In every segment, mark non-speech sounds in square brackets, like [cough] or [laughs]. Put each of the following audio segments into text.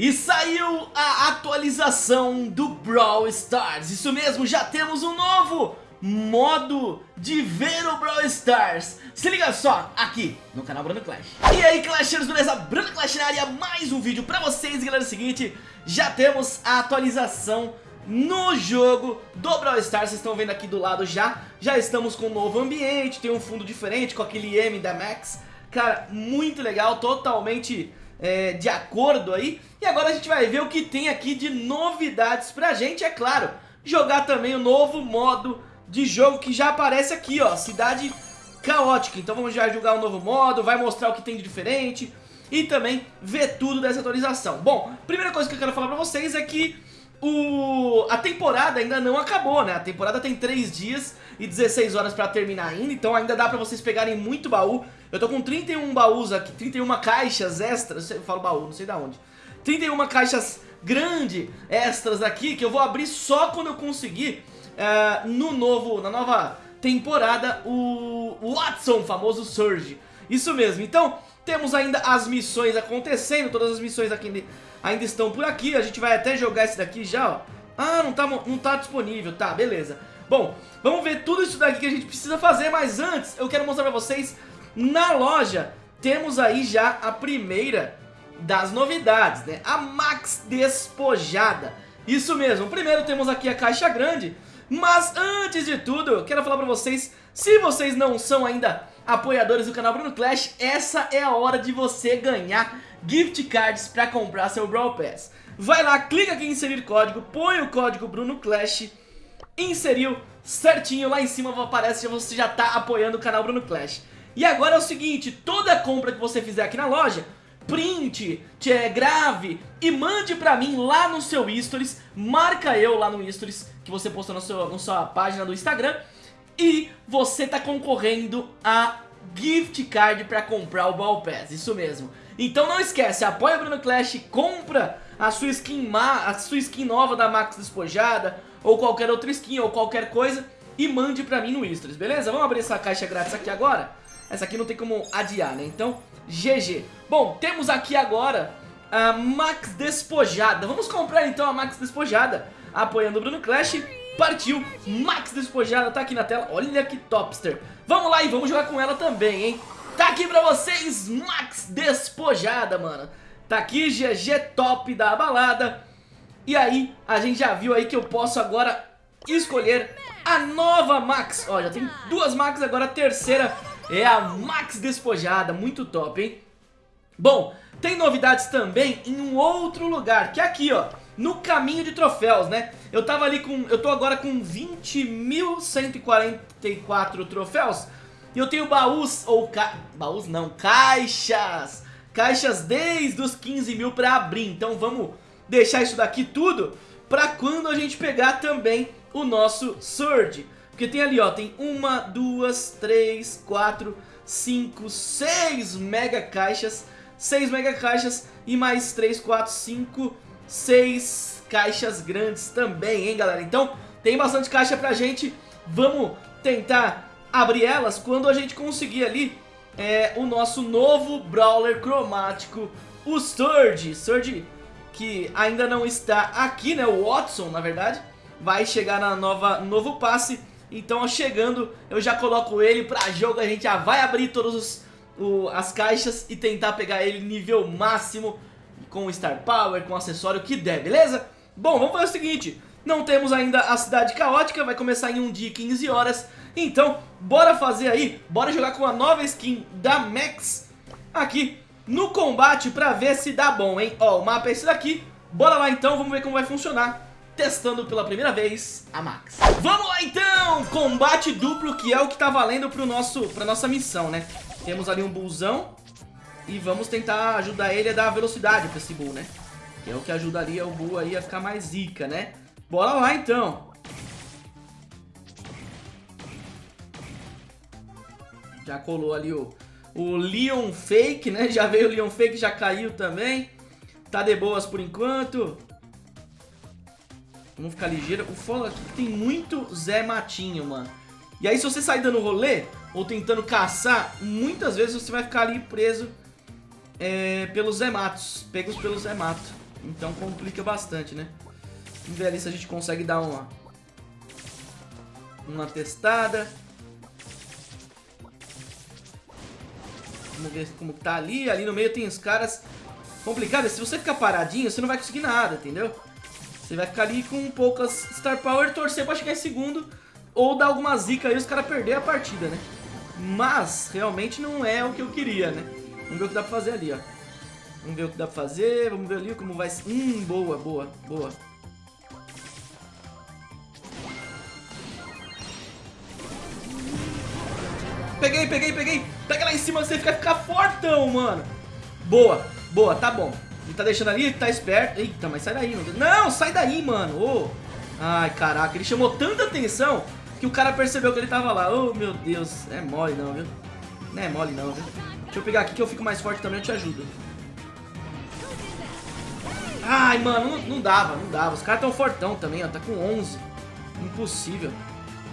E saiu a atualização do Brawl Stars, isso mesmo, já temos um novo modo de ver o Brawl Stars. Se liga só, aqui no canal Bruno Clash. E aí Clashers, beleza? Bruno Clash na área, mais um vídeo pra vocês. Galera, é o seguinte Já temos a atualização no jogo do Brawl Stars. Vocês estão vendo aqui do lado já. Já estamos com um novo ambiente, tem um fundo diferente com aquele M da Max. Cara, muito legal, totalmente é, de acordo aí. E agora a gente vai ver o que tem aqui de novidades pra gente, é claro. Jogar também o novo modo de jogo que já aparece aqui, ó, Cidade Caótica. Então vamos já jogar um novo modo, vai mostrar o que tem de diferente e também ver tudo dessa atualização. Bom, primeira coisa que eu quero falar pra vocês é que o... a temporada ainda não acabou, né? A temporada tem 3 dias e 16 horas pra terminar ainda, então ainda dá pra vocês pegarem muito baú. Eu tô com 31 baús aqui, 31 caixas extras, eu falo baú, não sei da onde. 31 caixas grande extras aqui que eu vou abrir só quando eu conseguir uh, no novo, na nova temporada o Watson, famoso Surge. Isso mesmo, então temos ainda as missões acontecendo, todas as missões aqui ainda estão por aqui, a gente vai até jogar esse daqui já, ó. Ah, não tá, não tá disponível, tá, beleza. Bom, vamos ver tudo isso daqui que a gente precisa fazer, mas antes eu quero mostrar pra vocês na loja temos aí já a primeira das novidades, né? A Max Despojada. Isso mesmo, primeiro temos aqui a caixa grande, mas antes de tudo, eu quero falar pra vocês, se vocês não são ainda apoiadores do canal Bruno Clash, essa é a hora de você ganhar gift cards pra comprar seu Brawl Pass. Vai lá, clica aqui em inserir código, põe o código Bruno Clash, inseriu certinho, lá em cima aparece que você já tá apoiando o canal Bruno Clash. E agora é o seguinte, toda compra que você fizer aqui na loja, print, grave e mande pra mim lá no seu stories, marca eu lá no stories que você postou na sua, na sua página do Instagram e você tá concorrendo a gift card pra comprar o Ball Pass, isso mesmo. Então não esquece, apoia o Bruno Clash, compra a sua skin, ma a sua skin nova da Max Despojada ou qualquer outra skin ou qualquer coisa e mande pra mim no Stories, beleza? Vamos abrir essa caixa grátis aqui agora? Essa aqui não tem como adiar, né? Então, GG. Bom, temos aqui agora a Max Despojada. Vamos comprar então a Max Despojada. Apoiando o Bruno Clash. Partiu. Max Despojada tá aqui na tela. Olha que topster. Vamos lá e vamos jogar com ela também, hein? Tá aqui pra vocês, Max Despojada, mano. Tá aqui, GG top da balada. E aí, a gente já viu aí que eu posso agora escolher a nova Max. Ó, já tem duas Max, agora a terceira é a Max Despojada, muito top, hein? Bom, tem novidades também em um outro lugar, que é aqui, ó, no caminho de troféus, né? Eu tava ali com, eu tô agora com 20.144 troféus e eu tenho baús, ou ca... baús não, caixas, caixas desde os 15 mil pra abrir, então vamos deixar isso daqui tudo pra quando a gente pegar também o nosso Surge. Porque tem ali, ó, tem uma, duas, três, quatro, cinco, seis mega caixas, seis mega caixas e mais três, quatro, cinco, seis caixas grandes também, hein, galera? Então, tem bastante caixa pra gente, vamos tentar abrir elas quando a gente conseguir ali é, o nosso novo Brawler cromático, o Surge, Surge que ainda não está aqui, né, o Watson, na verdade, vai chegar na nova novo passe. Então, chegando, eu já coloco ele pra jogo, a gente já vai abrir todas as caixas e tentar pegar ele nível máximo com Star Power, com acessório que der, beleza? Bom, vamos fazer o seguinte, não temos ainda a Cidade Caótica, vai começar em um dia e 15 horas, então bora fazer aí, bora jogar com a nova skin da Max aqui no combate pra ver se dá bom, hein? Ó, o mapa é esse daqui, bora lá então, vamos ver como vai funcionar testando pela primeira vez a Max. Vamos lá então! Combate duplo que é o que tá valendo pro nosso, pra nossa missão, né? Temos ali um bullzão e vamos tentar ajudar ele a dar velocidade pra esse bull, né? Que é o que ajudaria o bull aí a ficar mais zica, né? Bora lá então! Já colou ali o, o Leon Fake, né? [laughs] Já veio o Leon Fake, já caiu também. Tá de boas por enquanto. Vamos ficar ligeiro. O foda aqui tem muito Zé Matinho, mano. E aí se você sair dando rolê, ou tentando caçar, muitas vezes você vai ficar ali preso é, pelos Zé Matos. Pegos pelos Zé Mato. Então complica bastante, né? Vamos ver ali se a gente consegue dar uma... Uma testada. Vamos ver como tá ali. Ali no meio tem os caras complicados. Se você ficar paradinho, você não vai conseguir nada, entendeu? Você vai ficar ali com poucas Star Power, torcer pra chegar em segundo. Ou dar alguma zica aí e os caras perderem a partida, né? Mas, realmente não é o que eu queria, né? Vamos ver o que dá pra fazer ali, ó. Vamos ver o que dá pra fazer. Vamos ver ali como vai... Hum, boa, boa, boa. Peguei, peguei, peguei. Pega lá em cima, você fica, ficar fortão, mano. Boa, boa, tá bom. Ele tá deixando ali, tá esperto. Eita, mas sai daí, meu Não, sai daí, mano. Oh. Ai, caraca, ele chamou tanta atenção que o cara percebeu que ele tava lá. Oh, meu Deus. É mole não, viu? Não é mole não, viu? Deixa eu pegar aqui que eu fico mais forte também, eu te ajudo. Ai, mano, não, não dava, não dava. Os caras tão fortão também, ó. Tá com 11. Impossível.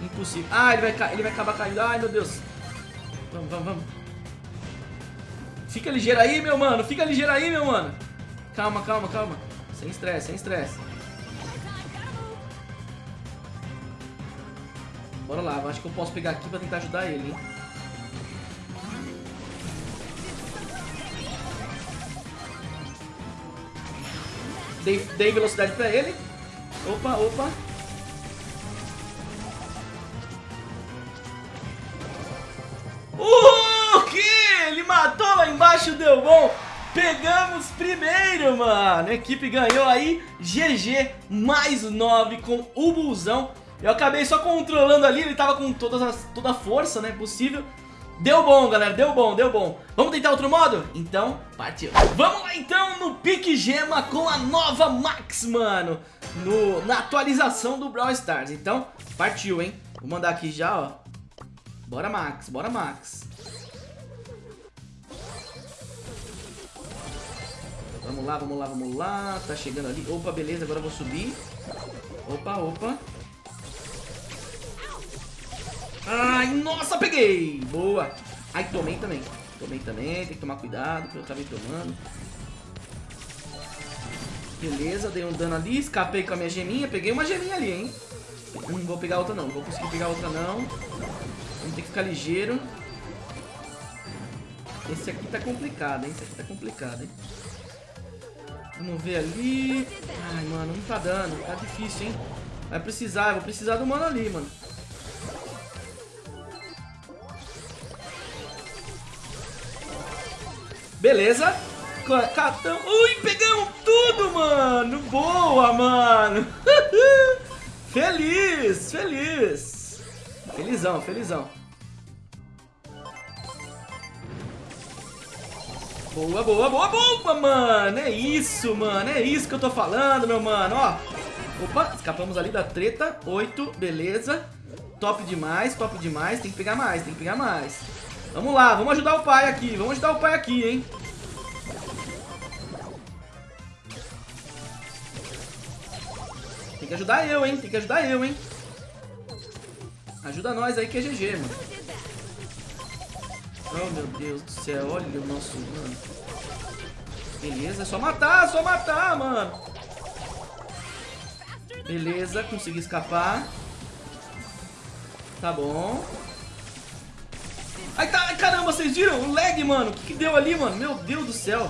Impossível. Ah, ele vai, ele vai acabar caindo. Ai, meu Deus. Vamos, vamos, vamos. Fica ligeiro aí, meu mano. Fica ligeiro aí, meu mano. Calma, calma, calma. Sem estresse, sem estresse. Bora lá, acho que eu posso pegar aqui pra tentar ajudar ele, hein. Dei, dei velocidade pra ele. Opa, opa. O que? Ele matou lá embaixo, deu bom. Pegamos primeiro, mano. A equipe ganhou aí. GG, mais 9 com o Bulzão. Eu acabei só controlando ali, ele tava com todas as, toda a força, né, possível. Deu bom, galera, deu bom, deu bom. Vamos tentar outro modo? Então, partiu. Vamos lá, então, no Pique Gema com a nova Max, mano. No, na atualização do Brawl Stars. Então, partiu, hein. Vou mandar aqui já, ó. Bora, Max, bora, Max. Vamos lá, vamos lá, vamos lá. Tá chegando ali. Opa, beleza, agora eu vou subir. Opa, opa. Ai, nossa, peguei! Boa! Ai, tomei também. Tomei também, tem que tomar cuidado, que eu acabei tomando. Beleza, dei um dano ali, escapei com a minha geminha, peguei uma geminha ali, hein? Não vou pegar outra não, não vou conseguir pegar outra não. Vamos ter que ficar ligeiro. Esse aqui tá complicado, hein? Esse aqui tá complicado, hein? Vamos ver ali. Ai, mano, não tá dando. Tá difícil, hein? Vai precisar, vou precisar do mano ali, mano. Beleza. Catão. Ui, pegamos tudo, mano. Boa, mano. [laughs] feliz, feliz. Felizão, felizão. Boa, boa, boa, boa, mano. É isso, mano. É isso que eu tô falando, meu mano. Ó. Opa, escapamos ali da treta. Oito, beleza. Top demais, top demais. Tem que pegar mais, tem que pegar mais. Vamos lá, vamos ajudar o pai aqui. Vamos ajudar o pai aqui, hein. Tem que ajudar eu, hein. Tem que ajudar eu, hein. Ajuda nós aí que é GG, mano. Oh, meu Deus do céu. Olha o nosso, mano. Beleza, é só matar, é só matar, mano. Beleza, consegui escapar. Tá bom. Ai, tá, caramba, vocês viram? O lag, mano. O que, que deu ali, mano? Meu Deus do céu.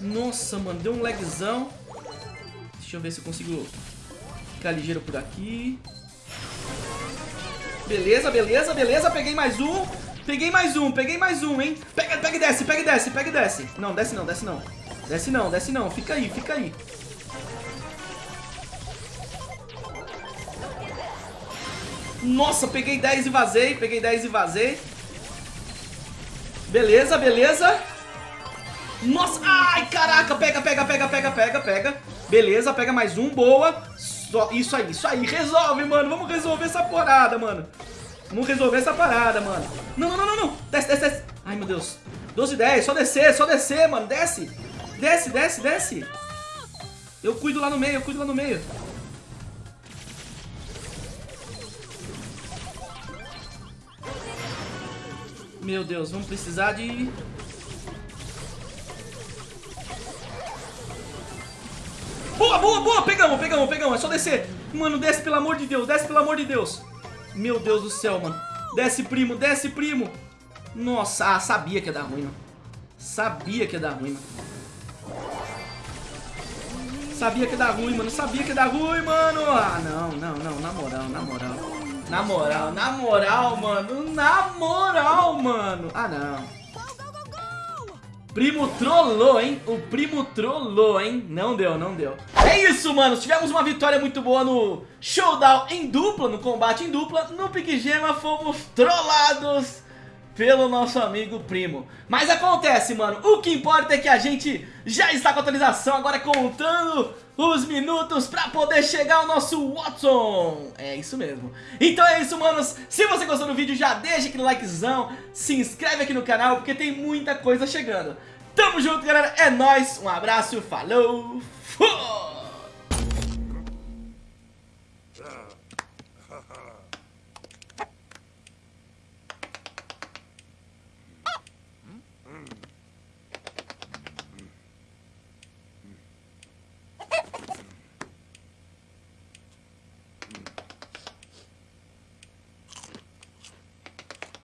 Nossa, mano, deu um lagzão. Deixa eu ver se eu consigo ficar ligeiro por aqui. Beleza, beleza, beleza. Peguei mais um. Peguei mais um, peguei mais um, hein. Pega, pega e desce, pega e desce, pega e desce. Não, desce não, desce não. Desce não, desce não. Fica aí, fica aí. Nossa, peguei 10 e vazei, peguei 10 e vazei. Beleza, beleza. Nossa, ai, caraca, pega, pega, pega, pega, pega, pega. Beleza, pega mais um, boa. Só, isso aí, isso aí, resolve, mano. Vamos resolver essa porada, mano. Vamos resolver essa parada, mano. Não, não, não, não, não. Desce, desce, desce. Ai, meu Deus. 12 10, só descer, só descer, mano. Desce. Desce, desce, desce. Eu cuido lá no meio, eu cuido lá no meio. Meu Deus, vamos precisar de... Boa, boa, boa, pegamos, pegamos, pegamos, é só descer. Mano, desce pelo amor de Deus, desce pelo amor de Deus. Meu Deus do céu, mano. Desce, primo, desce, primo. Nossa, ah, sabia que ia dar ruim, mano. Sabia que ia dar ruim, mano. Sabia que ia dar ruim, mano Sabia que ia dar ruim, mano. Ah, não, não, não, na moral, na moral Na moral, na moral, mano Na moral, mano Ah, não Primo trollou, hein? O primo trollou, hein? Não deu, não deu. É isso, mano. Tivemos uma vitória muito boa no showdown em dupla, no combate em dupla. No Pique Gema fomos trollados pelo nosso amigo primo. Mas acontece, mano. O que importa é que a gente já está com a atualização, agora contando os minutos pra poder chegar ao nosso Watson. É isso mesmo. Então é isso, manos. Se você gostou do vídeo, já deixa aquele likezão, se inscreve aqui no canal, porque tem muita coisa chegando. Tamo junto, galera. É nóis. Um abraço, falou, fui!